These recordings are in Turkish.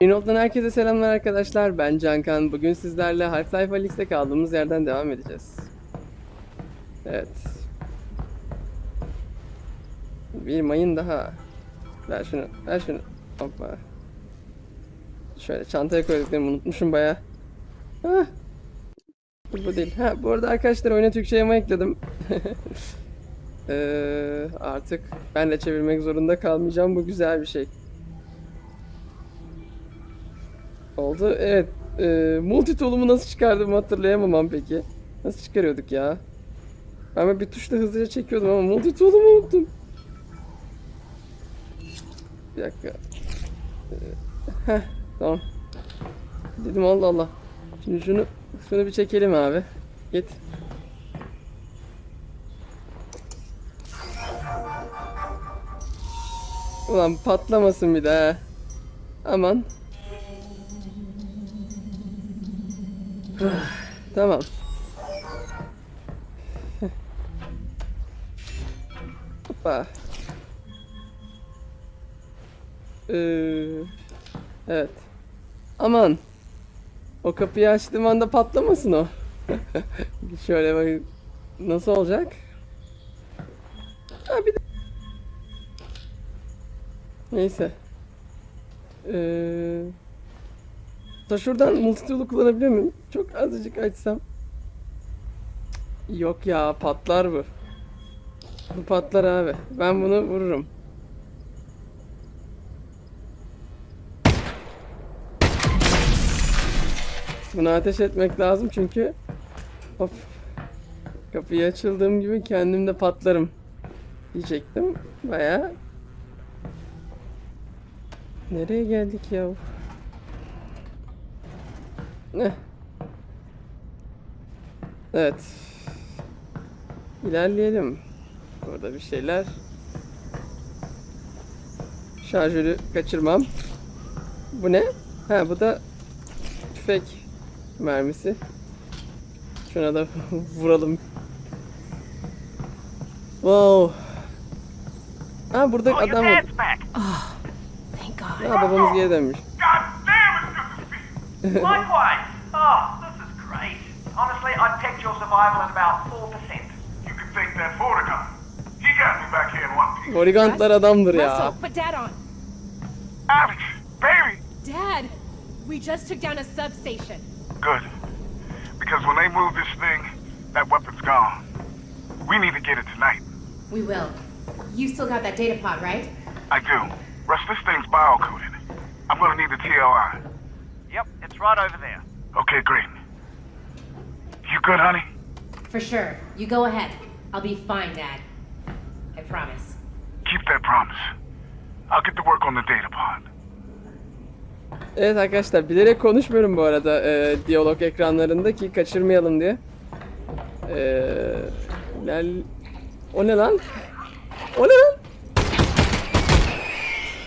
Inolt'tan herkese selamlar arkadaşlar. Ben Cankan. Bugün sizlerle Half-Life Alyx'te kaldığımız yerden devam edeceğiz. Evet. Bir mayın daha. Ver şunu, ver şunu. Hoppa. Şöyle çantaya koyduklarımı unutmuşum baya. Bu bu değil. Ha, bu arada arkadaşlar oyuna Türkçe yama ekledim. Ee, artık ben de çevirmek zorunda kalmayacağım. Bu güzel bir şey. Oldu. Evet. E, multitool'umu nasıl çıkardığımı hatırlayamam peki. Nasıl çıkarıyorduk ya? Ben bir tuşla hızlıca çekiyordum ama multitool'umu unuttum. Bir dakika. Ee, heh, tamam. Dedim Allah Allah. Şimdi şunu şunu bir çekelim abi. Git. Ulan patlamasın bir daha. Aman. Tamam. Hoppa. Ee, evet. Aman. O kapıyı açtığım anda patlamasın o. Şöyle bak. Nasıl olacak? Ha bir de... Neyse. Ee... Da şuradan multitool'u kullanabiliyor muyum? Çok azıcık açsam. Yok ya patlar bu. Bu patlar abi. Ben bunu vururum. Bunu ateş etmek lazım çünkü hop kapıyı açıldığım gibi kendim de patlarım diyecektim. Baya Nereye geldik ya? Ne? Evet. İlerleyelim. Burada bir şeyler. Şarjörü kaçırmam. Bu ne? Ha bu da tüfek mermisi. Şuna da vuralım. Wow. Ha burada adam var. Ha babamız geri dönmüş. Likewise. Oh, this is great. Honestly, I'd pegged your survival at about 4%. You can thank that Vortigern. He got me back here in one piece. Bodyguardlar adamdır ya. Russell, put Dad on. Alex, baby! Dad, we just took down a substation. Good. Because when they move this thing, that weapon's gone. We need to get it tonight. We will. You still got that data pod, right? I do. Russ, this thing's biocoded. I'm gonna need the TLI. İt's right over there. Okay, great. You good, honey? For sure. You go ahead. I'll be fine, Dad. I promise. Keep that promise. I'll get to work on the data pod. Evet arkadaşlar bilerek konuşmuyorum bu arada e, diyalog ekranlarında ki kaçırmayalım diye. Eee lel... O ne lan? O ne lan?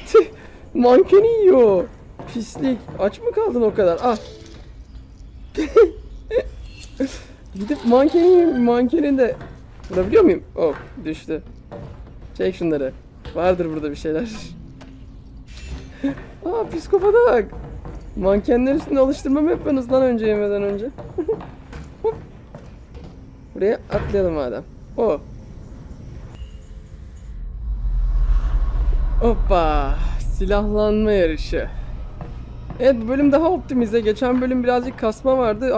Tüh, mankeni yiyor. Pislik. Aç mı kaldın o kadar? Ah. Gidip mankeni mankenin de vurabiliyor muyum? Oh düştü. Çek şunları. Vardır burada bir şeyler. Aa psikopata bak. Mankenler üstünde alıştırma mı yapıyorsunuz lan önce yemeden önce? Buraya atlayalım madem. O. Hoppa. Silahlanma yarışı. Evet bu bölüm daha optimize. Geçen bölüm birazcık kasma vardı.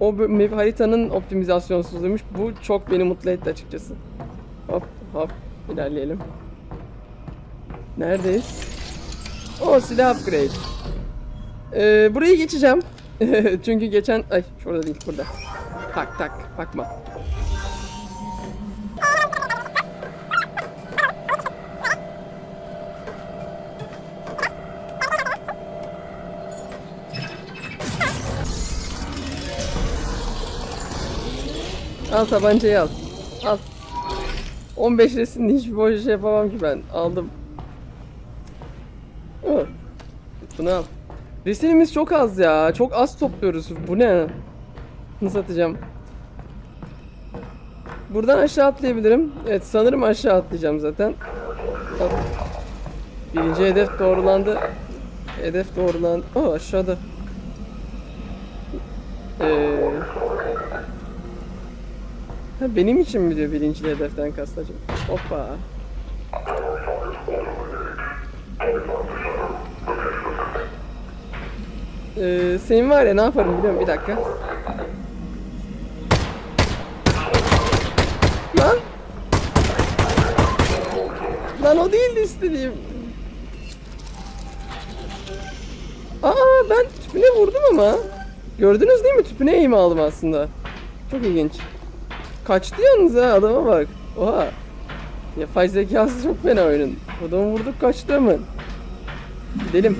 O bö- haritanın optimizasyonsuzluğuymuş. Bu çok beni mutlu etti açıkçası. Hop hop ilerleyelim. Neredeyiz? O silah upgrade. Ee, burayı geçeceğim. Çünkü geçen... Ay şurada değil burada. Tak tak bakma. Al tabancayı al. Al. 15 resimde hiçbir boş şey yapamam ki ben. Aldım. Hı. Bunu al. Resimimiz çok az ya. Çok az topluyoruz. Bu ne? Nasıl atacağım? Buradan aşağı atlayabilirim. Evet sanırım aşağı atlayacağım zaten. Birinci hedef doğrulandı. Hedef doğrulan... Aa aşağıda. Ee... Ha, benim için mi diyor birinci hedeften kastacım? Hoppa. Ee, senin var ya ne yaparım biliyor musun? Bir dakika. Lan! Lan o değildi istediğim. Aa ben tüpüne vurdum ama. Gördünüz değil mi? Tüpüne eğim aldım aslında. Çok ilginç. Kaçtı yalnız ha adama bak. Oha. Yapay zekası çok fena oyunun. Adamı vurduk kaçtı hemen. Gidelim.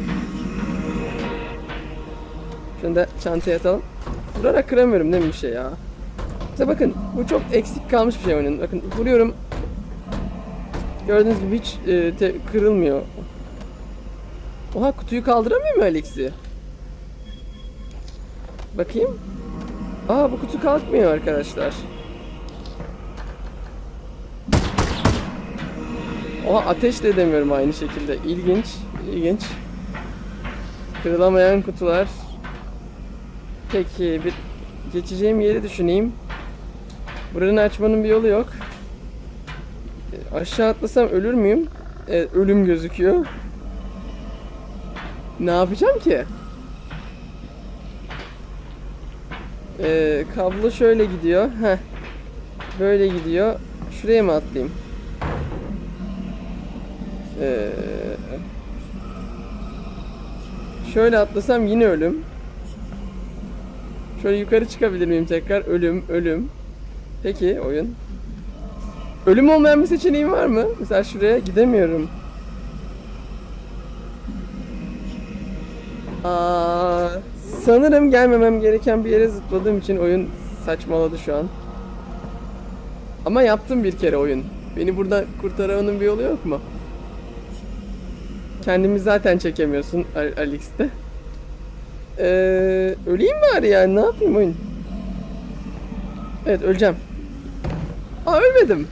Şunu da çantaya atalım. Vurarak kıramıyorum değil mi bir şey ya? İşte bakın bu çok eksik kalmış bir şey oyunun. Bakın vuruyorum. Gördüğünüz gibi hiç e, te- kırılmıyor. Oha kutuyu kaldıramıyor mu Alex'i? Bakayım. Aa bu kutu kalkmıyor arkadaşlar. Oha ateş de edemiyorum aynı şekilde. İlginç, ilginç. Kırılamayan kutular. Peki bir geçeceğim yeri düşüneyim. Buranın açmanın bir yolu yok. Aşağı atlasam ölür müyüm? Evet, ölüm gözüküyor. Ne yapacağım ki? Ee, kablo şöyle gidiyor. Heh. Böyle gidiyor. Şuraya mı atlayayım? Ee, şöyle atlasam yine ölüm. Şöyle yukarı çıkabilir miyim tekrar? Ölüm, ölüm. Peki oyun. Ölüm olmayan bir seçeneğim var mı? Mesela şuraya gidemiyorum. Aa, sanırım gelmemem gereken bir yere zıpladığım için oyun saçmaladı şu an. Ama yaptım bir kere oyun. Beni buradan kurtarmanın bir yolu yok mu? Kendimi zaten çekemiyorsun Al- Alex'te. Ee, öleyim bari yani ne yapayım oyun? Evet öleceğim. Aa ölmedim.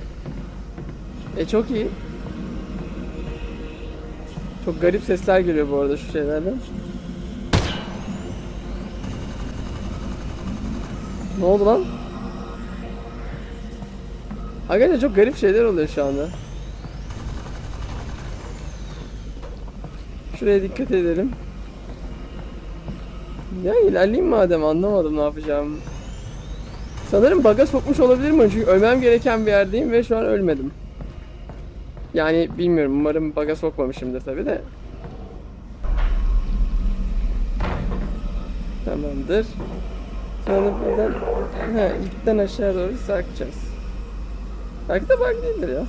E çok iyi. Çok garip sesler geliyor bu arada şu şeylerden. Ne oldu lan? Arkadaşlar çok garip şeyler oluyor şu anda. Şuraya dikkat edelim. Ya ilerleyeyim madem anlamadım ne yapacağım. Sanırım baga sokmuş olabilirim çünkü ölmem gereken bir yerdeyim ve şu an ölmedim. Yani bilmiyorum umarım baga sokmamışımdır tabi de. Tamamdır. Sonra buradan ha, ipten aşağı doğru sarkacağız. Belki de bug değildir ya.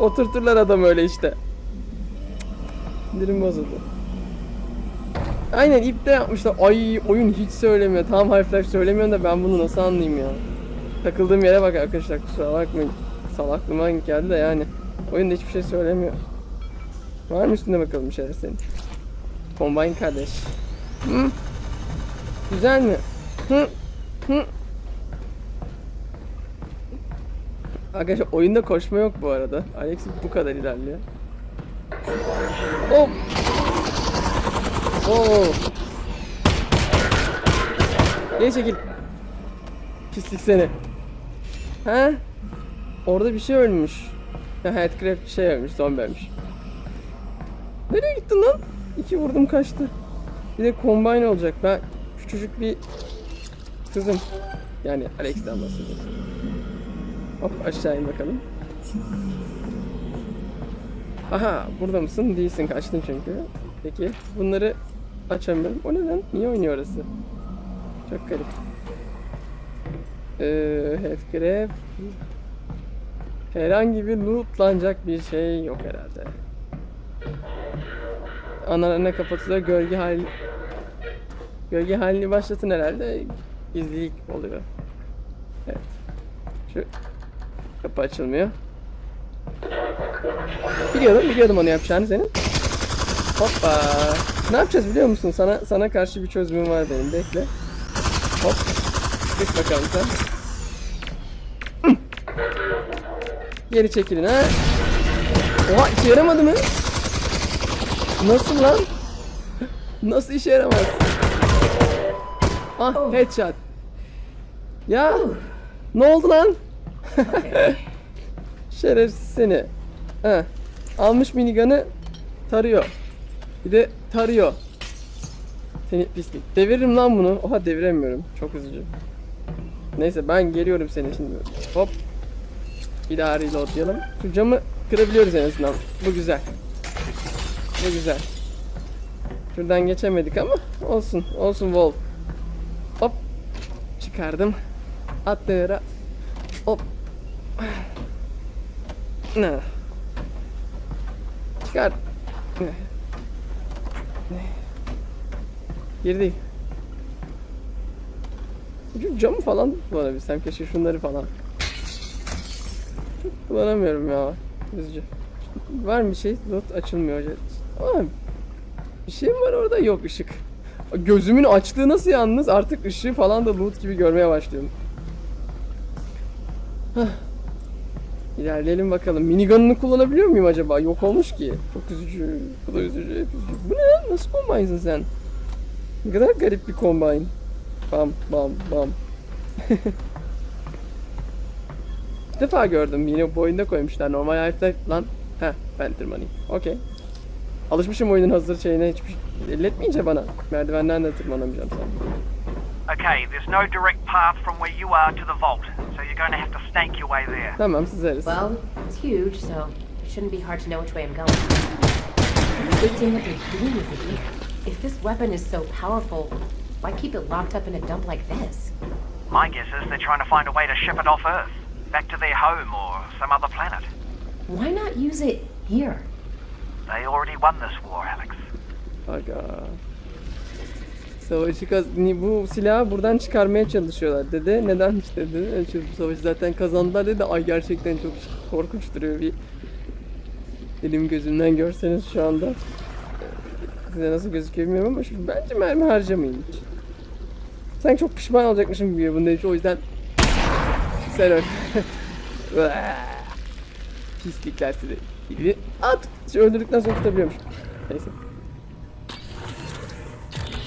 Oturturlar adam öyle işte. Sindirim bozuldu. Aynen ipte yapmışlar. Ay oyun hiç söylemiyor. Tam harfler söylemiyor da ben bunu nasıl anlayayım ya. Takıldığım yere bak arkadaşlar kusura bakmayın. Salaklığıma geldi de yani. Oyunda hiçbir şey söylemiyor. Var mı üstünde bakalım bir şeyler senin? Combine kardeş. Hı? Güzel mi? Hı? Hı? Arkadaşlar oyunda koşma yok bu arada. Alex bu kadar ilerliyor. Hop. Oo. Geri çekil. Pislik seni. Ha? Orada bir şey ölmüş. Headcraft bir şey ölmüş, zombi ölmüş. Nereye gittin lan? İki vurdum kaçtı. Bir de combine olacak. Ben küçücük bir kızım. Yani Alex'ten bahsediyorum. Hop aşağı in bakalım. Aha burada mısın? Değilsin kaçtın çünkü. Peki bunları açamıyorum. O ne lan? Niye oynuyor orası? Çok garip. Ee, Heathcraft. Herhangi bir lootlanacak bir şey yok herhalde. Analarına kapatılıyor. Gölge hali Gölge halini başlatın herhalde. Gizlilik oluyor. Evet. Şu kapı açılmıyor. Biliyordum, biliyordum onu yapacağını senin. Hoppa. Ne yapacağız biliyor musun? Sana sana karşı bir çözümüm var benim. Bekle. Hop. Geç bakalım sen. Geri çekilin ha. Oha işe yaramadı mı? Nasıl lan? Nasıl işe yaramaz? Ah headshot. Ya ne oldu lan? Şerefsiz seni. Ha. Almış minigun'ı tarıyor. Bir de tarıyor. Seni pislik. Deviririm lan bunu. Oha deviremiyorum. Çok üzücü. Neyse ben geliyorum seni şimdi. Hop. Bir daha reloadlayalım. Şu camı kırabiliyoruz en azından. Bu güzel. Bu güzel. Şuradan geçemedik ama olsun. Olsun Wolf. Çıkardım. Attı yere. Hop. Ne? Çıkar. Ne? Girdik. Şu camı falan kullanabilsem keşke şunları falan. Kullanamıyorum ya. Üzücü. Var mı bir şey? Not açılmıyor. Ama bir şey var orada? Yok ışık. Gözümün açtığı nasıl yalnız? Artık ışığı falan da loot gibi görmeye başlıyorum. Hah. İlerleyelim bakalım. Minigun'unu kullanabiliyor muyum acaba? Yok olmuş ki. Çok üzücü. Bu da üzücü. hep üzücü. Bu ne lan? Nasıl kombaynsın sen? Ne kadar garip bir kombine. Bam bam bam. Bir defa gördüm. Yine bu oyunda koymuşlar. Normal Half-Life lan. Heh, Phantom Money. Okey. Alışmışım oyunun hazır şeyine hiçbir şey elletmeyince bana. Merdivenden de tırmanamayacağım sanırım. Okay, there's no direct path from where you are to the vault, so you're going to have to snake your way there. Tamam sızarız. Well, it's huge, so it shouldn't be hard to know which way I'm going. I don't understand what they're doing with it here. If this weapon is so powerful, why keep it locked up in a dump like this? My guess is they're trying to find a way to ship it off Earth, back to their home or some other planet. Why not use it here? They already won this war, Alex. Aga. Savaşı kaz bu silahı buradan çıkarmaya çalışıyorlar dedi. Neden işte dedi. "E, şu Bu savaşı zaten kazandılar dedi. Ay gerçekten çok korkunç duruyor bir. Elim gözümden görseniz şu anda. Ee, Size nasıl gözüküyor bilmiyorum ama şu, bence mermi harcamayın hiç. Sanki çok pişman olacakmışım gibi bunda hiç o yüzden sen öl. Pislikler sizi. Gibi. At. Öldürdükten sonra tutabiliyormuş. Neyse.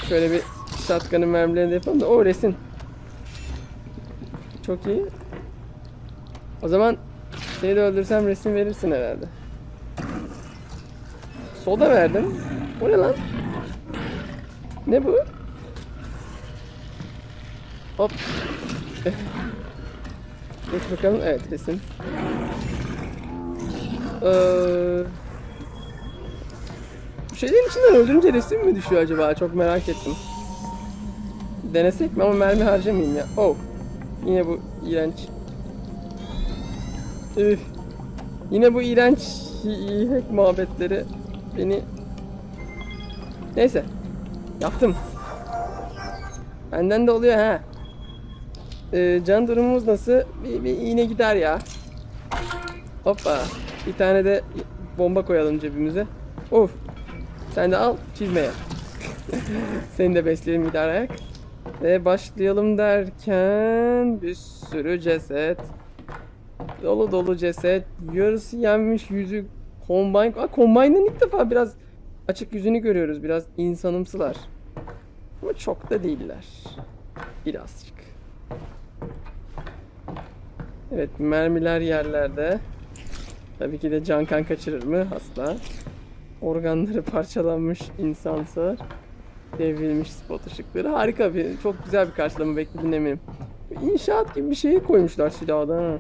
Şöyle bir shotgun'ın mermilerini de yapalım da o resim. Çok iyi. O zaman şeyi de öldürsem resim verirsin herhalde. Soda verdim. O ne lan? Ne bu? Hop. Geç bakalım. Evet resim. Ee, şeylerin içinden öldürünce resim mi düşüyor acaba? Çok merak ettim. Denesek mi ama mermi harcamayayım ya. Oh. Yine bu iğrenç. Üf. Yine bu iğrenç hack muhabbetleri beni... Neyse. Yaptım. Benden de oluyor ha. Ee, can durumumuz nasıl? Bir, bir iğne gider ya. Hoppa. Bir tane de bomba koyalım cebimize. Of. Sen de al çizmeye. Seni de besleyelim bir ayak. Ve başlayalım derken bir sürü ceset. Dolu dolu ceset. Yarısı yenmiş yüzü Combine. Aa, Combine'ın ilk defa biraz açık yüzünü görüyoruz. Biraz insanımsılar. Ama çok da değiller. Birazcık. Evet mermiler yerlerde. Tabii ki de can kan kaçırır mı? Asla. Organları parçalanmış insansa devrilmiş spot ışıkları. Harika bir, çok güzel bir karşılama bekledim eminim. İnşaat gibi bir şey koymuşlar silahda ha.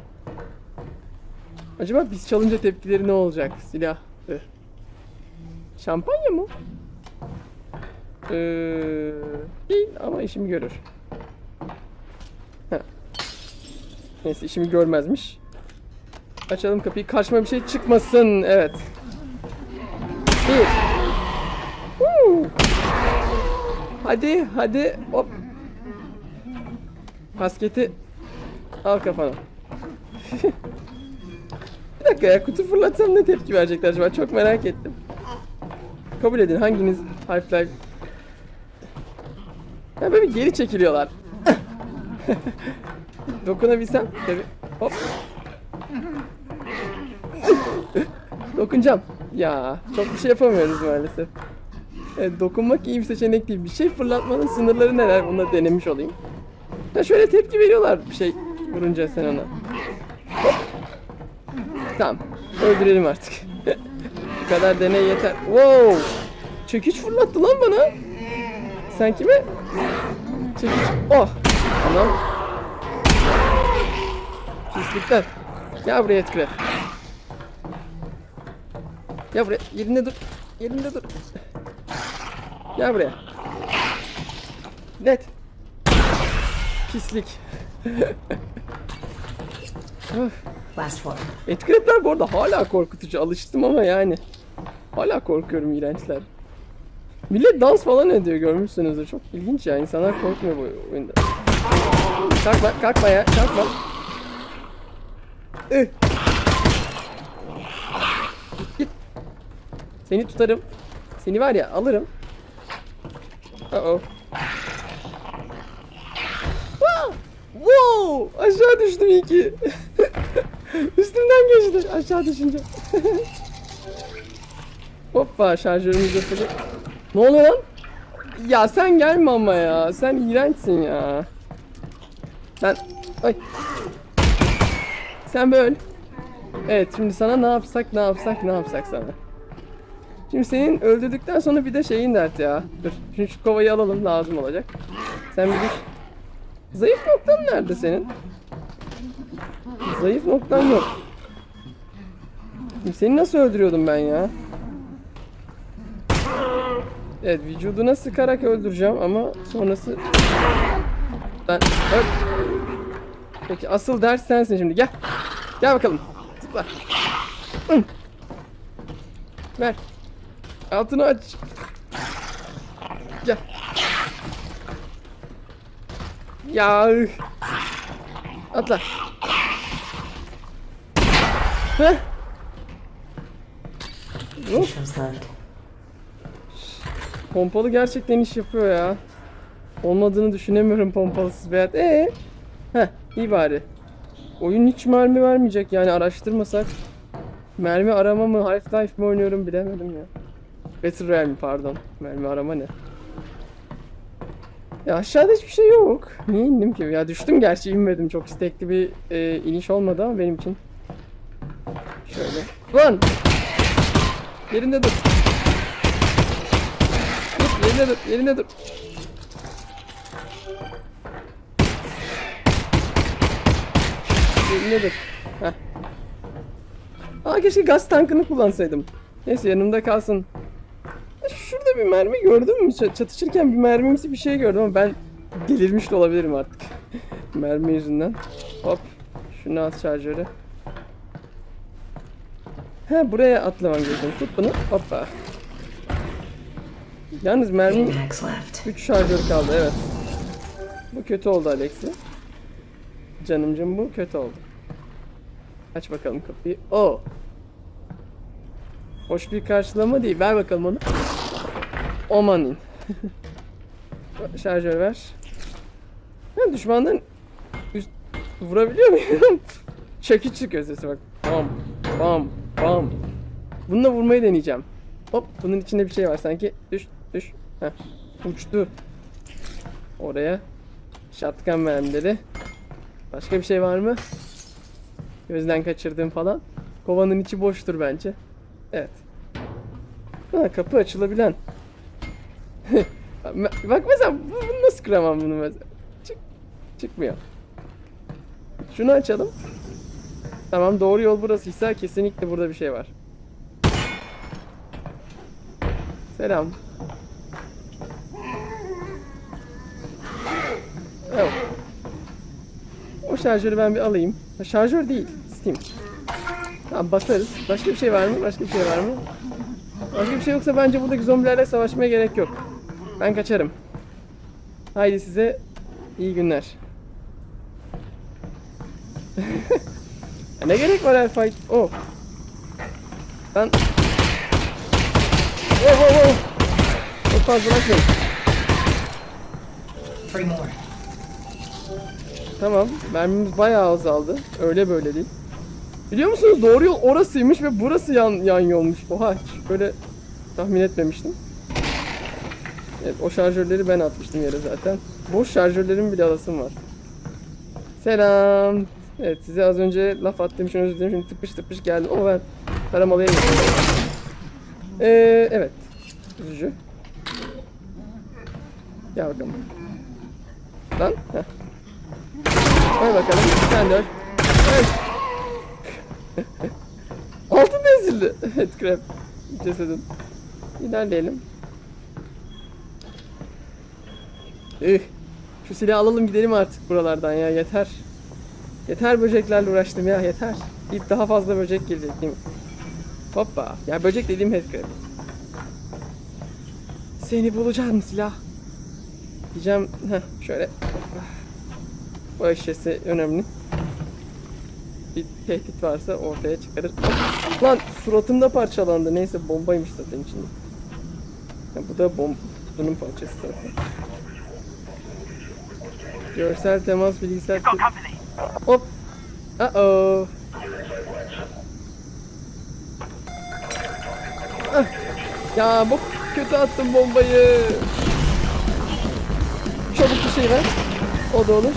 Acaba biz çalınca tepkileri ne olacak? Silah. Şampanya mı? Ee, değil ama işimi görür. Heh. Neyse işimi görmezmiş. Açalım kapıyı. Karşıma bir şey çıkmasın. Evet. Bir. Huu. Hadi hadi. Hop. Kasketi al kafana. bir dakika ya kutu fırlatsam ne tepki verecekler acaba? Çok merak ettim. Kabul edin hanginiz Half-Life... Ya böyle geri çekiliyorlar. Dokunabilsem tabii. Hop. Dokunacağım. Ya çok bir şey yapamıyoruz maalesef. Evet, dokunmak iyi bir seçenek değil. Bir şey fırlatmanın sınırları neler? Bunu da denemiş olayım. Ya şöyle tepki veriyorlar bir şey vurunca sen ona. Tamam. Öldürelim artık. bu kadar deney yeter. Wow. Çekiç fırlattı lan bana. Sen kime? Çekiç. Oh. Tamam. Pislikler. Gel buraya Etkire. Gel buraya. Yerinde dur. Yerinde dur. Gel buraya. Net. Pislik. Etkiletler bu arada hala korkutucu. Alıştım ama yani. Hala korkuyorum iğrençler. Millet dans falan ediyor görmüşsünüzdür. Çok ilginç ya. İnsanlar korkmuyor bu oyunda. Kalkma, kalkma ya. Kalkma. Ih. Seni tutarım. Seni var ya alırım. Uh oh. Wow! Aşağı düştüm iyi ki. Üstümden geçti aşağı düşünce. Hoppa şarjörümüz sıfır. Ne oluyor lan? Ya sen gelme ama ya. Sen iğrençsin ya. Sen... Ay. Sen böyle. Evet şimdi sana ne yapsak ne yapsak ne yapsak sana. Şimdi senin öldürdükten sonra bir de şeyin dert ya. Dur şimdi şu kovayı alalım lazım olacak. Sen bir düş. Zayıf noktan nerede senin? Zayıf noktan yok. Şimdi Seni nasıl öldürüyordum ben ya? Evet vücuduna sıkarak öldüreceğim ama sonrası... Ben... Öl. Peki asıl ders sensin şimdi gel. Gel bakalım. Zıpla. Ver. Altını aç. Gel. Ya. Atla. Heh. Pompalı gerçekten iş yapıyor ya. Olmadığını düşünemiyorum pompalısız bir hayat. Ee? Heh, iyi bari. Oyun hiç mermi vermeyecek yani araştırmasak. Mermi arama mı, Half-Life mi oynuyorum bilemedim ya. Battle Royale mi pardon. Mermi arama ne? Ya aşağıda hiçbir şey yok. Niye indim ki? Ya düştüm gerçi inmedim. Çok istekli bir e, iniş olmadı ama benim için. Şöyle. Lan! Yerinde dur. Dur, yerine dur, yerine dur. Yerine dur. Heh. Aa keşke gaz tankını kullansaydım. Neyse yanımda kalsın. Şurada bir mermi gördüm mü? Çatışırken bir mermimsi bir şey gördüm ama ben delirmiş de olabilirim artık. Mermi yüzünden. Hop. Şunu at şarjörü. He buraya atlamam gerekiyor. Tut bunu. Hoppa. Yalnız mermi Max left. 3 şarjör kaldı evet. Bu kötü oldu Alexi. Canımcım bu kötü oldu. Aç bakalım kapıyı. O. Hoş bir karşılama değil. Ver bakalım onu. Omanin. Şarjör ver. Ha, düşmanların üst vurabiliyor muyum? Çekiç çıkıyor sesi bak. Bam bam bam. Bununla vurmayı deneyeceğim. Hop bunun içinde bir şey var sanki. Düş düş. Heh. Uçtu. Oraya. Şatkan mermileri. Başka bir şey var mı? Gözden kaçırdığım falan. Kovanın içi boştur bence. Evet. Ha, kapı açılabilen. Bak mesela bu- bunu nasıl kıramam bunu mesela. Çık, çıkmıyor. Şunu açalım. Tamam doğru yol burasıysa kesinlikle burada bir şey var. Selam. Evet. O şarjörü ben bir alayım. Şarjör değil, Steam. Tamam basarız. Başka bir şey var mı? Başka bir şey var mı? Başka bir şey yoksa bence buradaki zombilerle savaşmaya gerek yok. Ben kaçarım. Haydi size iyi günler. Ne gerek var her fight? Oh. Ben... Oh oh oh. Çok fazla more. Tamam. Mermimiz bayağı azaldı. Öyle böyle değil. Biliyor musunuz doğru yol orasıymış ve burası yan, yan yolmuş. Oha hiç böyle tahmin etmemiştim. Evet o şarjörleri ben atmıştım yere zaten. Boş şarjörlerin bile alasım var. Selam. Evet size az önce laf attığım için özür dilerim. Şimdi tıpış tıpış geldim ama ben taramalıya gidiyorum. Ee, evet. Üzücü. Gel bakalım. Lan. Heh. Koy bakalım. Sen de. Öl. Altın ezildi. Evet krep. Cesedin. İlerleyelim. Üh. Şu silahı alalım gidelim artık buralardan ya yeter. Yeter böceklerle uğraştım ya yeter. İlk daha fazla böcek gelecek değil mi? Hoppa. Ya böcek dediğim headcrab. Seni bulacağım silah. Diyeceğim. Heh, şöyle. Bu eşyası önemli. Bir tehdit varsa ortaya çıkarır. Lan suratımda parçalandı. Neyse bombaymış zaten içinde. Ya bu da bom kutunun parçası zaten. Görsel temas bilgisayar. Hop. Uh oh. Ah. Ya bu kötü attım bombayı. Çabuk bir şey ver. O da olur.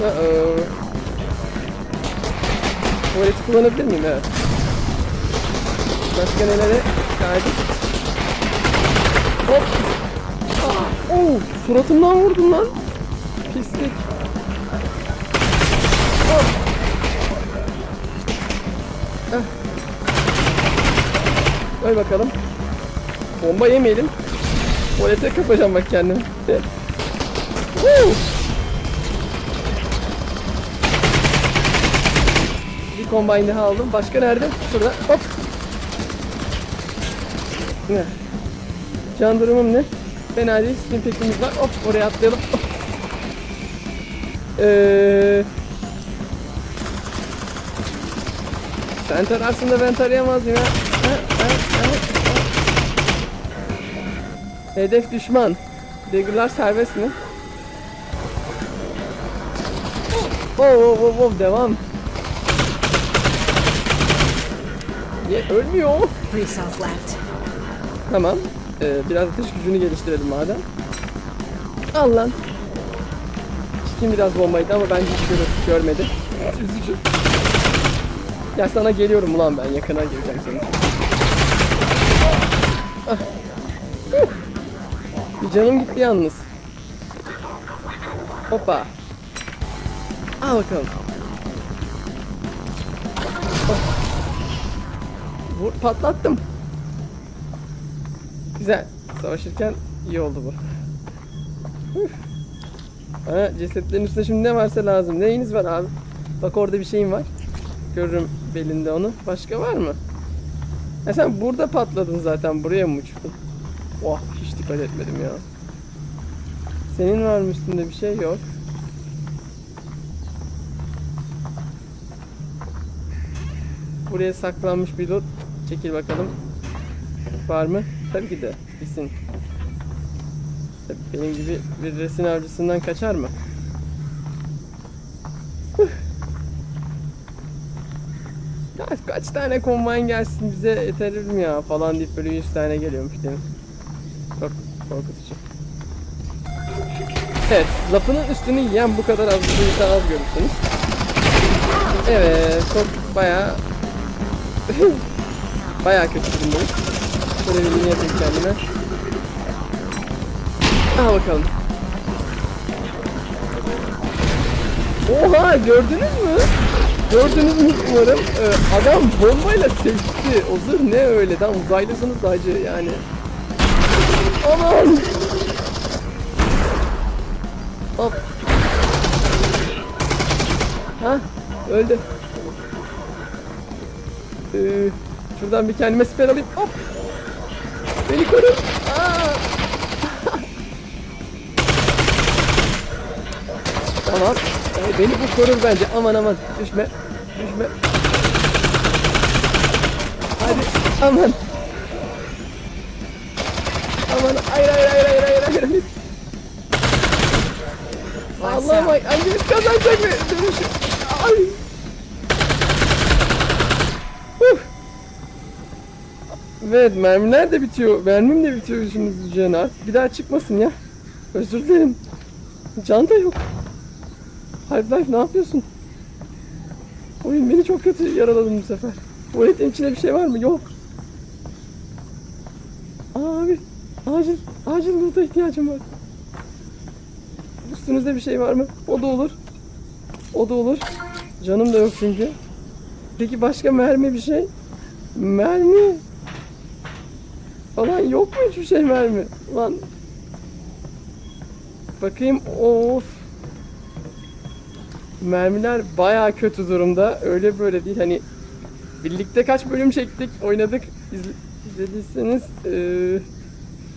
Uh oh. Tuvaleti kullanabilir miyim? Evet. Başka nelere kaydık? Hop. Oo, suratımdan vurdun lan. Pislik. Hop. Ah. Koy bakalım. Bomba yemeyelim. Tuvalete kapacağım bak kendimi. Woo! Bir combine daha aldım. Başka nerede? Şurada. Hop. Ne? Can durumum ne? Fena değil. Steam Pack'imiz var. Hop oraya atlayalım. Ee, sen tararsın da ben tarayamaz mıyım ha? Ha, ha, ha. Hedef düşman. Dagger'lar serbest mi? Oh, oh, oh, oh, devam. Niye ölmüyor? Tamam. Ee, biraz atış gücünü geliştirelim madem. Al lan. Çikin biraz bombaydı ama bence hiç gör- görmedi. Üzücü. Ya sana geliyorum ulan ben yakına geleceğim sana. Ah. Bir canım gitti yalnız. Hoppa. Al bakalım. Oh. Vur patlattım. Güzel. Savaşırken iyi oldu bu. Ha, cesetlerin üstünde şimdi ne varsa lazım. Neyiniz var abi? Bak orada bir şeyim var. Görürüm belinde onu. Başka var mı? Ha sen burada patladın zaten. Buraya mı uçtun? Oh hiç dikkat etmedim ya. Senin var mı üstünde bir şey? Yok. Buraya saklanmış bir loot. Çekil bakalım. Var mı? Tabii ki de. Tabii benim gibi bir resim avcısından kaçar mı? Ya kaç tane kombine gelsin bize yeterir mi ya falan deyip böyle 100 tane geliyormuş mi? Çok korkutucu. Evet, lafının üstünü yiyen bu kadar az bir insan az görürsünüz. Evet, çok bayağı bayağı kötü durumdayız. Yine yapayım kendime. Al bakalım. Oha gördünüz mü? Gördünüz mü umarım. Ee, adam bombayla sekti. O zırh ne öyle? Tam uzaylısınız hacı yani. Aman! Hop. Ha? Öldü. Ee, şuradan bir kendime siper alayım. Hop. Beni koru. Tamam. Ee, beni bu korur bence. Aman aman. Düşme. Düşme. Hadi. Aman. Aman. Hayır hayır hayır hayır hayır hayır. Allah'ım bak hangimiz kazanacak mı? Dönüşü. Ay. Evet mermiler de bitiyor. Mermim de bitiyor yüzümüz üzerine. Bir daha çıkmasın ya. Özür dilerim. Can da yok. Half-Life ne yapıyorsun? Oyun beni çok kötü yaraladın bu sefer. Tuvaletin içinde bir şey var mı? Yok. Abi acil acil burada ihtiyacım var. Üstünüzde bir şey var mı? O da olur. O da olur. Canım da yok çünkü. Peki başka mermi bir şey? Mermi. Falan yok mu hiçbir şey mermi? Lan. Bakayım. Of. Mermiler baya kötü durumda. Öyle böyle değil. Hani birlikte kaç bölüm çektik, oynadık. İzle, izlediyseniz eee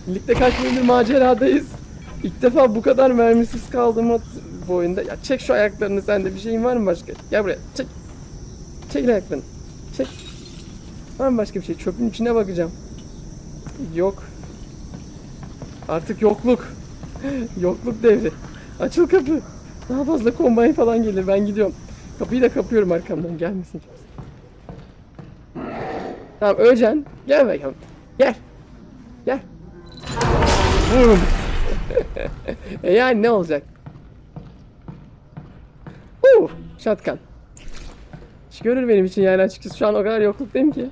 birlikte kaç bölümdür maceradayız. İlk defa bu kadar mermisiz kaldım bu oyunda. Ya çek şu ayaklarını sende bir şeyin var mı başka? Gel buraya çek. Çek ayaklarını. Çek. Var mı başka bir şey? Çöpün içine bakacağım. Yok. Artık yokluk. yokluk devri. Açıl kapı. Daha fazla kombay falan gelir. Ben gidiyorum. Kapıyı da kapıyorum arkamdan. Gelmesin. Tamam öleceksin. Gel bakalım. Gel. Gel. Vurun. e yani ne olacak? Uh, shotgun. İş görür benim için yani açıkçası şu an o kadar yokluktayım ki.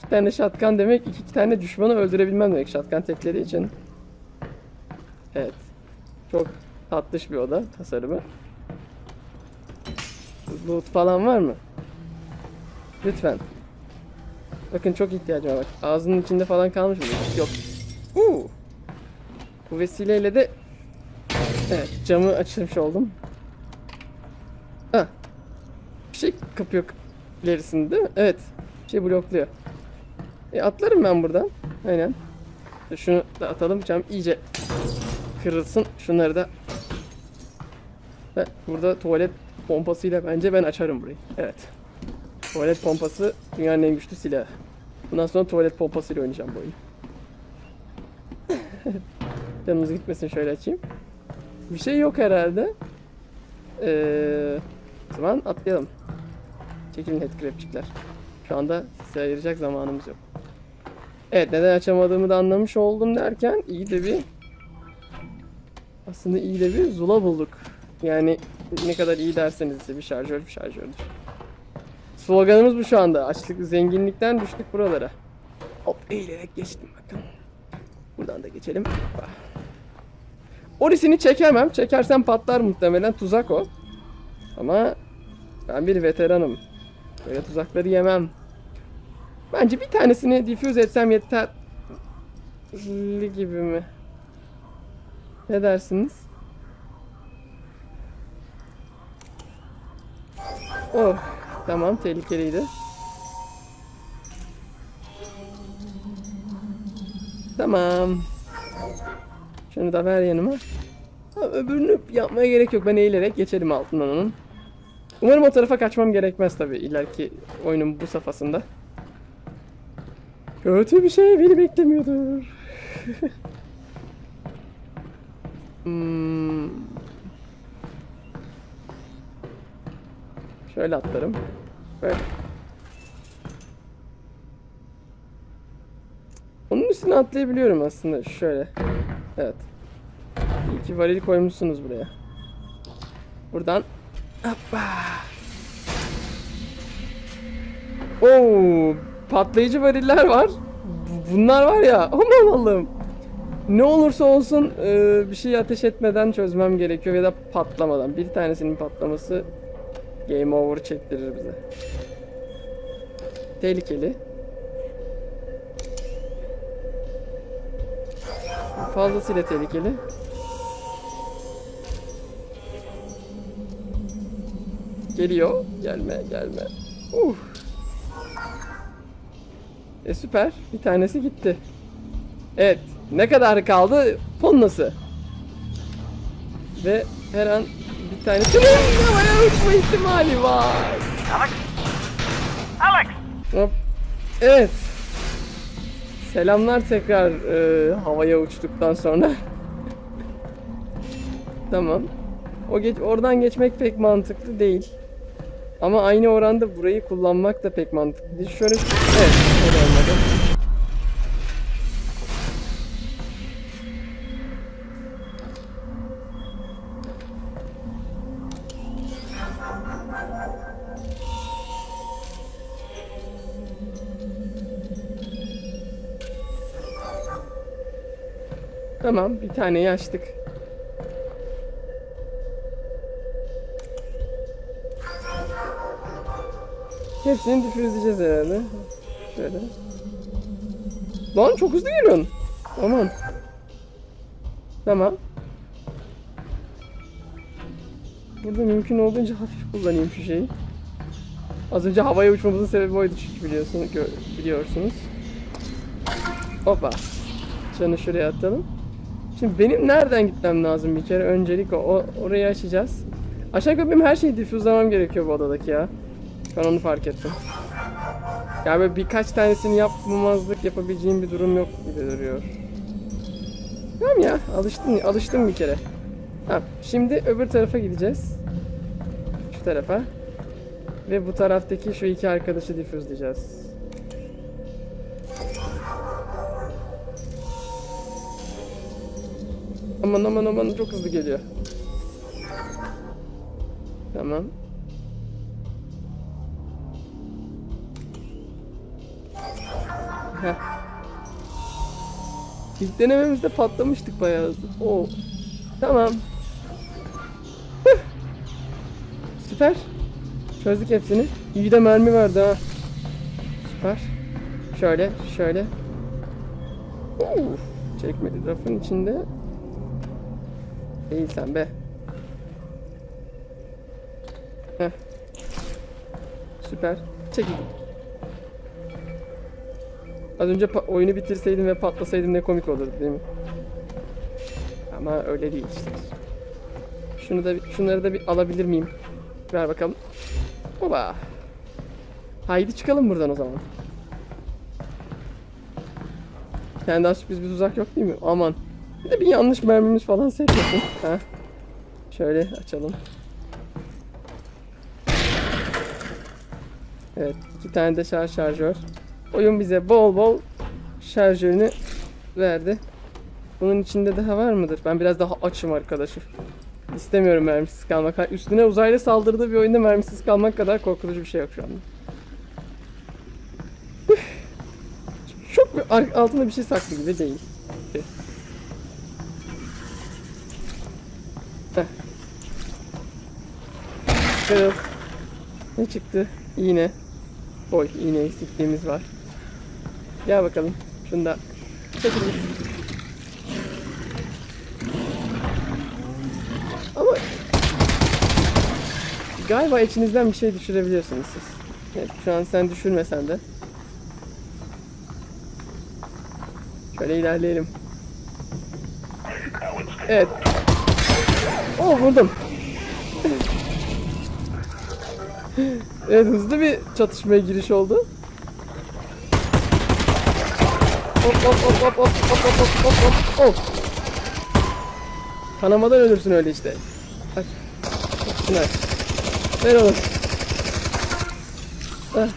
İki tane shotgun demek iki, tane düşmanı öldürebilmem demek shotgun tekleri için. Evet. Çok tatlış bir oda tasarımı. Loot falan var mı? Lütfen. Bakın çok ihtiyacım var bak. Ağzının içinde falan kalmış mı? Yok. Uh. Bu vesileyle de evet camı açmış oldum. Ha. Bir şey kapıyor ilerisinde değil mi? Evet. Bir şey blokluyor. E atlarım ben buradan. Aynen. Şunu da atalım. Cam iyice kırılsın. Şunları da ve burada tuvalet pompasıyla bence ben açarım burayı. Evet. Tuvalet pompası dünyanın en güçlü silahı. Bundan sonra tuvalet pompasıyla oynayacağım bu oyunu. Canımız gitmesin şöyle açayım. Bir şey yok herhalde. Ee, o zaman atlayalım. Çekilin headcrabçikler. Şu anda size ayıracak zamanımız yok. Evet neden açamadığımı da anlamış oldum derken iyi de bir aslında iyi de bir zula bulduk. Yani ne kadar iyi derseniz ise bir şarjör bir şarjördür. Sloganımız bu şu anda. Açlık, zenginlikten düştük buralara. Hop eğilerek geçtim bakın. Buradan da geçelim. Orisini çekemem. Çekersem patlar muhtemelen. Tuzak o. Ama ben bir veteranım. Böyle tuzakları yemem. Bence bir tanesini diffuse etsem yeter. gibi mi? Ne dersiniz? Oh, tamam tehlikeliydi. Tamam. Şunu da ver yanıma. Ha, öbürünü yapmaya gerek yok. Ben eğilerek geçelim altından onun. Umarım o tarafa kaçmam gerekmez tabi ileriki oyunun bu safhasında. Kötü bir şey beni beklemiyordur. hmm. Şöyle atlarım. Böyle. Onun üstüne atlayabiliyorum aslında şöyle. Evet. İyi ki varil koymuşsunuz buraya. Buradan Hoppa. Oo, patlayıcı variller var. Bu- Bunlar var ya. Aman Allah'ım. Ne olursa olsun e, bir şey ateş etmeden çözmem gerekiyor ya da patlamadan. Bir tanesinin patlaması game over çektirir bize. Tehlikeli. Fazlasıyla tehlikeli. Geliyor. Gelme, gelme. Uh. E süper. Bir tanesi gitti. Evet. Ne kadar kaldı? Ponnası. Ve her an bir tanesinin havaya uçma ihtimali var. Alex? Alex! Hop. Evet. Selamlar tekrar e, havaya uçtuktan sonra. tamam. O geç oradan geçmek pek mantıklı değil. Ama aynı oranda burayı kullanmak da pek mantıklı değil. Şöyle evet, öyle olmadı. Tamam, bir taneyi açtık. Hepsini difüzleyeceğiz herhalde. Şöyle. Lan çok hızlı geliyorsun. Aman. Tamam. Burada mümkün olduğunca hafif kullanayım şu şeyi. Az önce havaya uçmamızın sebebi oydu çünkü biliyorsunuz, biliyorsunuz. Hoppa. Canı şuraya atalım. Şimdi benim nereden gitmem lazım bir kere? Öncelik o orayı açacağız. Aşağı yukarı benim her şeyi difüzlemem gerekiyor bu odadaki ya. Ben onu fark ettim. Ya böyle birkaç tanesini yapmamazlık yapabileceğim bir durum yok gibi duruyor. Tamam ya alıştım, alıştım bir kere. Tamam şimdi öbür tarafa gideceğiz. Şu tarafa. Ve bu taraftaki şu iki arkadaşı difüzleyeceğiz. Aman aman aman çok hızlı geliyor. Tamam. Heh. İlk denememizde patlamıştık bayağı hızlı. Oo. Tamam. Hıh. Süper. Çözdük hepsini. İyi de mermi verdi ha. Süper. Şöyle, şöyle. Oo. Çekmedi rafın içinde. Değil sen be. Heh. Süper. Çekil. Az önce oyunu bitirseydim ve patlasaydım ne komik olurdu değil mi? Ama öyle değil işte. Şunu da şunları da bir alabilir miyim? Ver bakalım. Hoba. Haydi çıkalım buradan o zaman. Tane daha sürpriz bir tuzak yok değil mi? Aman. Bir de bir yanlış mermimiz falan sekmesin. Ha. Şöyle açalım. Evet, iki tane de şarj şarjör. Oyun bize bol bol şarjörünü verdi. Bunun içinde daha var mıdır? Ben biraz daha açım arkadaşım. İstemiyorum mermisiz kalmak. Üstüne uzaylı saldırdığı bir oyunda mermisiz kalmak kadar korkutucu bir şey yok şu anda. Çok bir altında bir şey saklı gibi değil. Ne çıktı? İğne. Boy, iğne eksikliğimiz var. Gel bakalım. Şunu da. Ama galiba içinizden bir şey düşürebiliyorsunuz siz. Evet, şu an sen düşürmesen de. Şöyle ilerleyelim. Evet. Oo vurdum. Evet hızlı bir çatışmaya giriş oldu. Hop hop hop hop hop hop hop. Kanamadan ölürsün öyle işte. Aç. Şunu. Ver. Heh.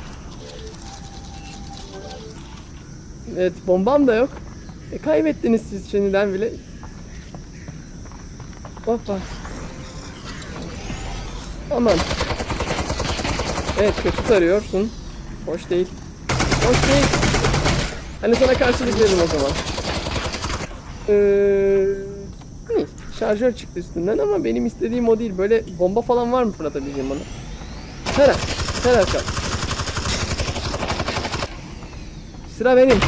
Evet bombam da yok. E, kaybettiniz siz şimdiden bile. Hoppa. Aman. Evet kötü tarıyorsun. Hoş değil. Hoş değil. Hani sana karşılık veririm o zaman. Ee, hı, şarjör çıktı üstünden ama benim istediğim o değil. Böyle bomba falan var mı fırlatabileceğim bana? Tara. Tara çal. Sıra benim.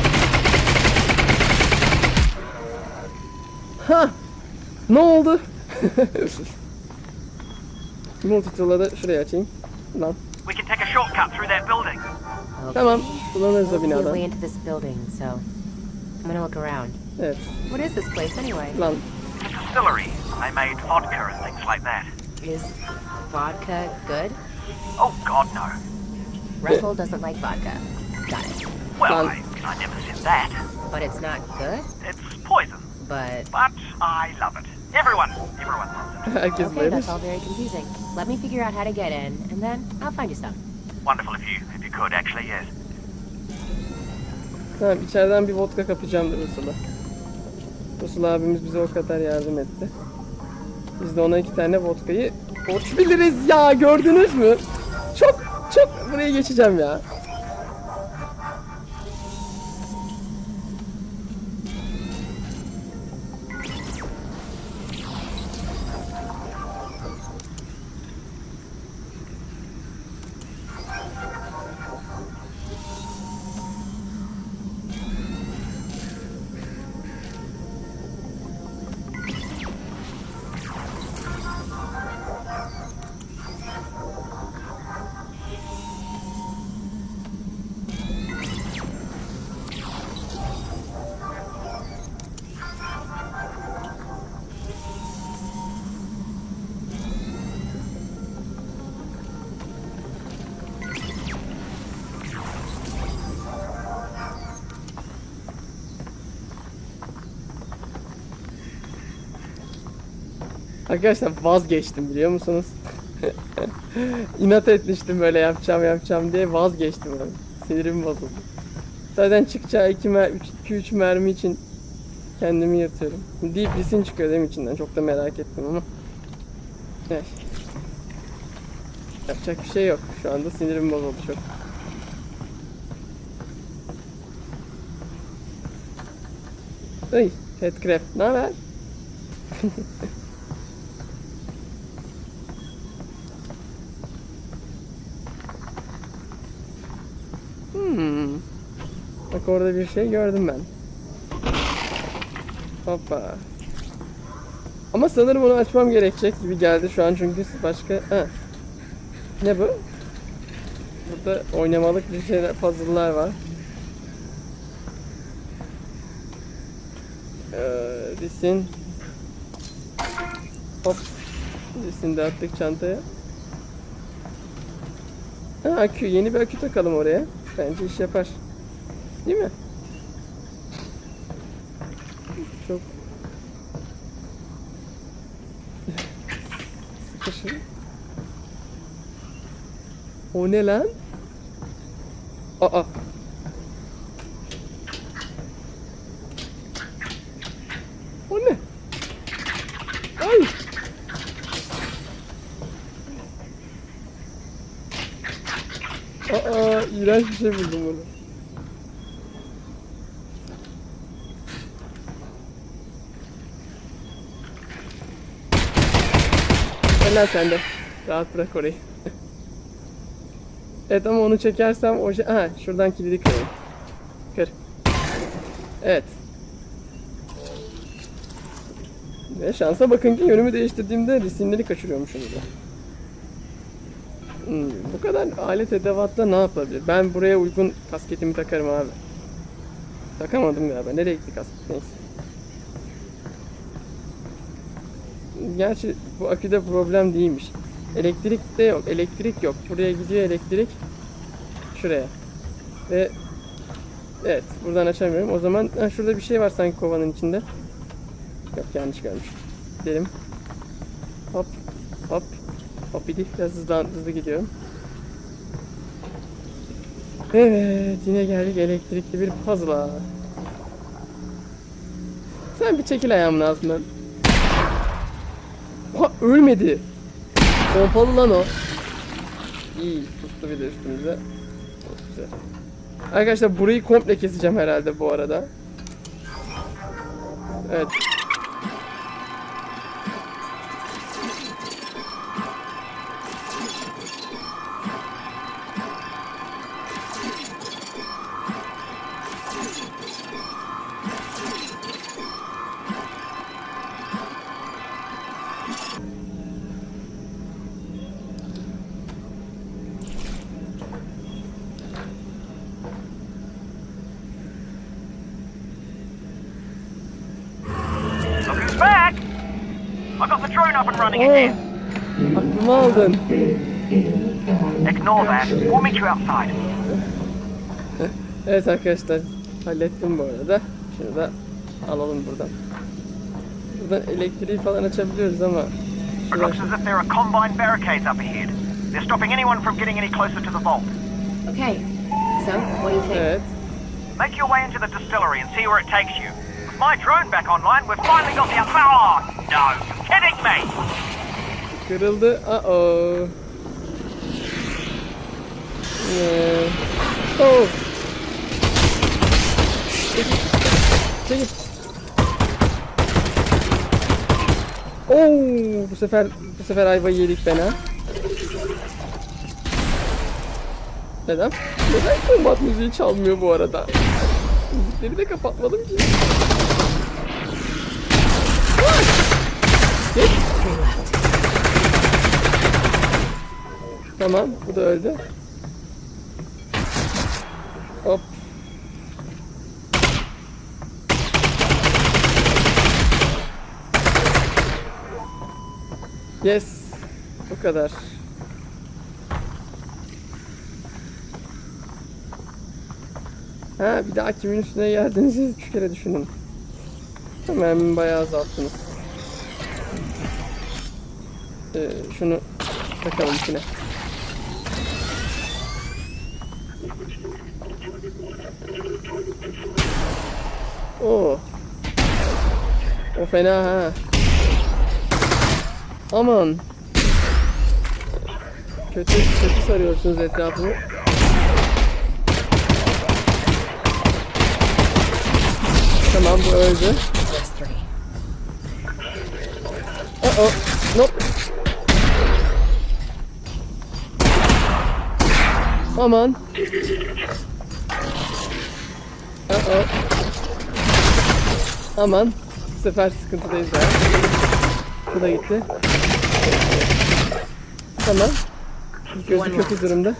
Ha! Ne oldu? Multitool'la da şuraya açayım. Lan. We can take a shortcut through that building. Tamam. Kullanırız o We'll see way into this building, so I'm gonna look around. Evet. What is this place anyway? Lan. It's a distillery. They made vodka and things like that. Is vodka good? Oh, God, no. Russell doesn't like vodka. Got it. Well, Well- I, I never said that. But it's not good? It's poison, But but I love it. Everyone, everyone loves it. Herkes Okay, bayılır. that's all very confusing. Let me figure out how to get in, and then I'll find you some. Wonderful of you could, actually, yes. Tamam içeriden bir vodka kapacağım da Rusula. Rusula abimiz bize o kadar yardım etti. Biz de ona iki tane vodkayı borç biliriz ya gördünüz mü? Çok çok buraya geçeceğim ya. Arkadaşlar vazgeçtim biliyor musunuz? İnat etmiştim böyle yapacağım yapacağım diye vazgeçtim ben. Sinirim bozuldu. Zaten çıkacağı 2 mer 3 mermi için kendimi yırtıyorum. Deep Listen çıkıyor değil mi içinden? Çok da merak ettim ama. Evet. Yapacak bir şey yok. Şu anda sinirim bozuldu çok. Ay, Headcraft. Ne haber? Hmm. Bak orada bir şey gördüm ben. Hoppa. Ama sanırım onu açmam gerekecek gibi geldi şu an çünkü başka... Ha. Ne bu? Burada oynamalık bir şeyler, puzzle'lar var. Ee, Lisin. Hop. Lisin de attık çantaya. Ha akü. Yeni bir akü takalım oraya. Bence iş yapar. Değil mi? Çok sıkışın. O ne lan? Aa. O ne? Ay. Aa, iğrenç bir şey buldum bunu. Gel lan sen de. Rahat bırak orayı. evet ama onu çekersem o şey... Ha şuradan kilidi kırayım. Kır. Evet. Ve şansa bakın ki yönümü değiştirdiğimde resimleri kaçırıyormuşum da. Hmm, bu kadar alet edevatla ne yapabilir? Ben buraya uygun kasketimi takarım abi. Takamadım galiba. Nereye gitti kasket? Neyse. Gerçi bu aküde problem değilmiş. Elektrik de yok. Elektrik yok. Buraya gidiyor elektrik. Şuraya. Ve Evet. Buradan açamıyorum. O zaman ha, şurada bir şey var sanki kovanın içinde. Yok yanlış görmüş. Gidelim. Hop. Hop. Hop idi. Biraz hızlı, hızlı gidiyorum. Evet. Yine geldik elektrikli bir puzzle'a. Sen bir çekil ayağımın altından. Ölmedi. Pompalı lan o. İyi. Pustu bir de üstümüze. Çok güzel. Arkadaşlar burayı komple keseceğim herhalde bu arada. Evet. Running Oh, again. aklımı aldın. Ignore that. We'll meet you outside. Evet arkadaşlar hallettim bu arada. Şunu da alalım buradan. Buradan elektriği falan açabiliyoruz ama. It looks as if there are combined barricades up ahead. They're stopping anyone from getting any closer to the vault. Okay. So, what do you think? Evet. Make your way into the distillery and see where it takes you. With my drone back online, we've finally got the... Oh, no! Me! Kırıldı. Uh-oh. Ee, Oh. Çekil. Çekil. Oo, bu sefer bu sefer ayvayı yedik ben ha. Neden? Neden kombat müziği çalmıyor bu arada? Müzikleri de kapatmadım ki. Geç. Tamam, bu da öldü. Hop. Yes. Bu kadar. Ha bir daha kimin üstüne geldiğinizi üç kere düşünün. Hemen bayağı azalttınız. Ee, şunu takalım içine. Oo. O fena ha. Aman. Kötü kötü sarıyorsunuz etrafını. Tamam bu öldü. Uh oh. Nope. Aman. Uh oh. Aman. Bu sefer sıkıntıdayız ya. Bu da gitti. Tamam. Gözü kötü durumda.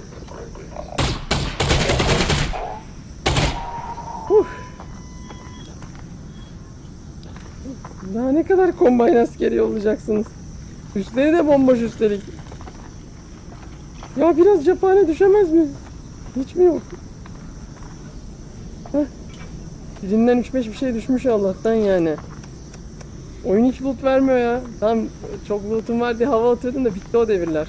Huh. Daha ne kadar kombine askeri yollayacaksınız? Üstleri de bomboş üstelik. Ya biraz cephane düşemez mi? Hiç mi yok? Heh. Birinden 3-5 bir şey düşmüş Allah'tan yani. Oyun hiç loot vermiyor ya. Tam çok lootum var diye hava atıyordum da bitti o devirler.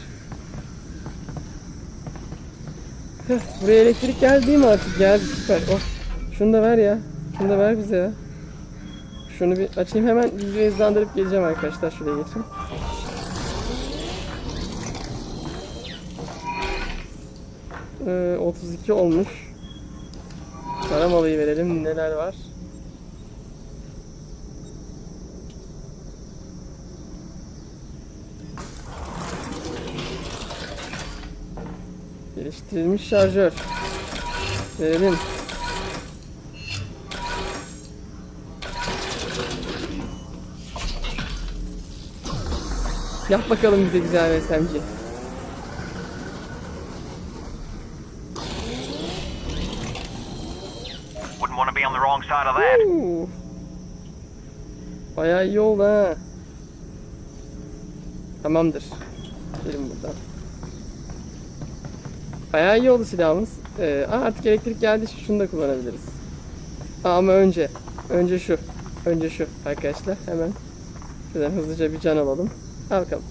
Heh, buraya elektrik geldi mi artık? Geldi süper. Oh. Şunu da ver ya. Şunu da ver bize ya. Şunu bir açayım hemen videoyu hızlandırıp geleceğim arkadaşlar. Şuraya geçeyim. Ee, 32 olmuş. Karamalıyı verelim. Neler var? Geliştirilmiş şarjör. Verelim. Yap bakalım bize güzel SMG. Wouldn't want to be on the wrong side of that. Oo. Bayağı iyi oldu ha. Tamamdır. Gelin buradan. Bayağı iyi oldu silahımız. Ee, artık elektrik geldi. Şunu da kullanabiliriz. Ama önce. Önce şu. Önce şu arkadaşlar. Hemen. Şuradan hızlıca bir can alalım. Al bakalım.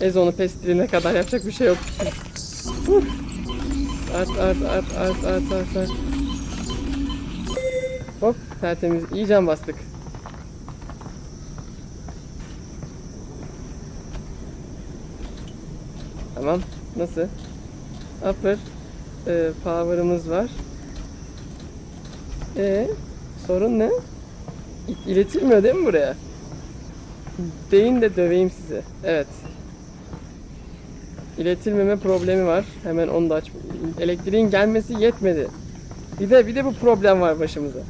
Ezon'u pestilene kadar yapacak bir şey yok. Art art art art art art art. Hop tertemiz. İyi can bastık. Tamam. Nasıl? Upper e, power'ımız var. E sorun ne? İletilmiyor değil mi buraya? Deyin de döveyim sizi. Evet. İletilmeme problemi var. Hemen onu da aç. Elektriğin gelmesi yetmedi. Bir de bir de bu problem var başımıza.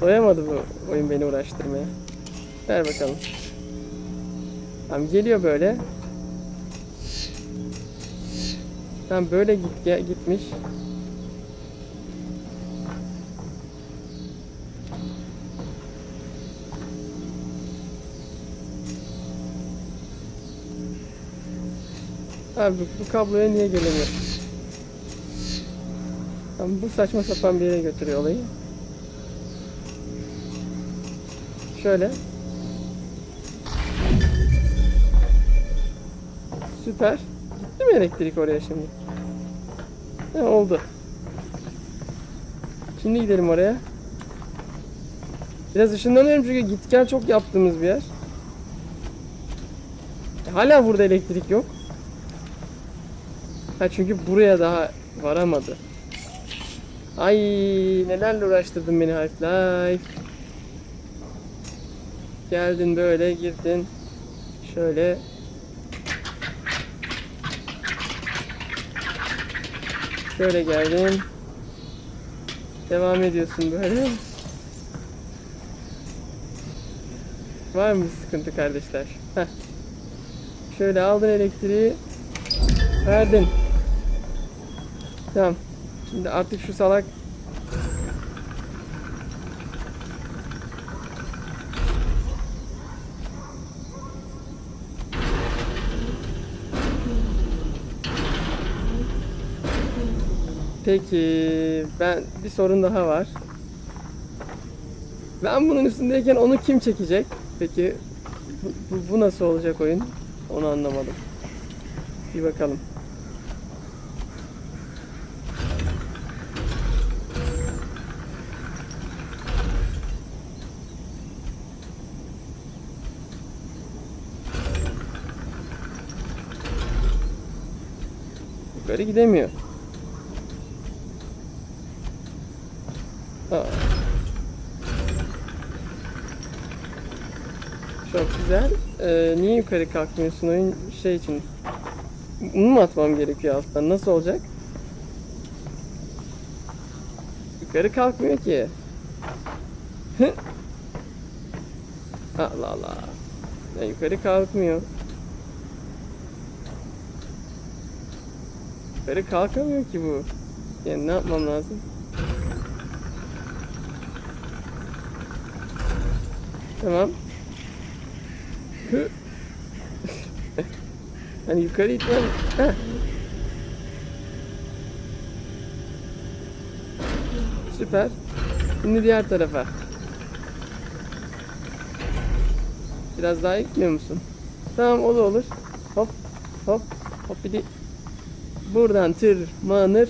Doyamadı bu oyun beni uğraştırmaya. Ver bakalım. Tamam geliyor böyle. Tamam böyle git gitmiş. Abi bu kabloya niye gelemiyor? Tamam bu saçma sapan bir yere götürüyor olayı. Şöyle. Süper. Gitti mi elektrik oraya şimdi? He, oldu. Şimdi gidelim oraya. Biraz ışınlanıyorum çünkü git gel çok yaptığımız bir yer. Hala burada elektrik yok. Ha çünkü buraya daha varamadı. Ay nelerle uğraştırdın beni Half-Life. Geldin böyle girdin. Şöyle. Şöyle geldin. Devam ediyorsun böyle. Var mı sıkıntı kardeşler? Heh. Şöyle aldın elektriği. Verdin. Tamam. Şimdi artık şu salak Peki ben bir sorun daha var. Ben bunun üstündeyken onu kim çekecek? Peki bu, bu, nasıl olacak oyun? Onu anlamadım. Bir bakalım. Yukarı gidemiyor. Aa. Çok güzel. Ee, niye yukarı kalkmıyorsun oyun şey için? Bunu mu atmam gerekiyor alttan? Nasıl olacak? Yukarı kalkmıyor ki. Allah Allah. Ya yukarı kalkmıyor. Yukarı kalkamıyor ki bu. Yani ne yapmam lazım? Tamam. Hani yukarı itmem. Süper. Şimdi diğer tarafa. Biraz daha gitmiyor musun? Tamam o da olur. Hop hop hop bir de buradan tırmanır.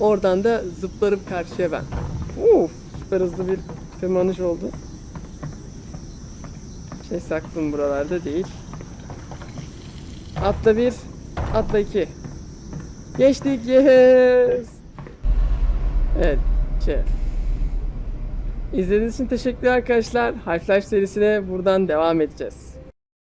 Oradan da zıplarım karşıya ben. Uf, süper hızlı bir tırmanış oldu. Şey saklım buralarda değil. Atla bir, atla iki. Geçtik, yes. Evet, şey. İzlediğiniz için teşekkürler arkadaşlar. Half-Life serisine buradan devam edeceğiz.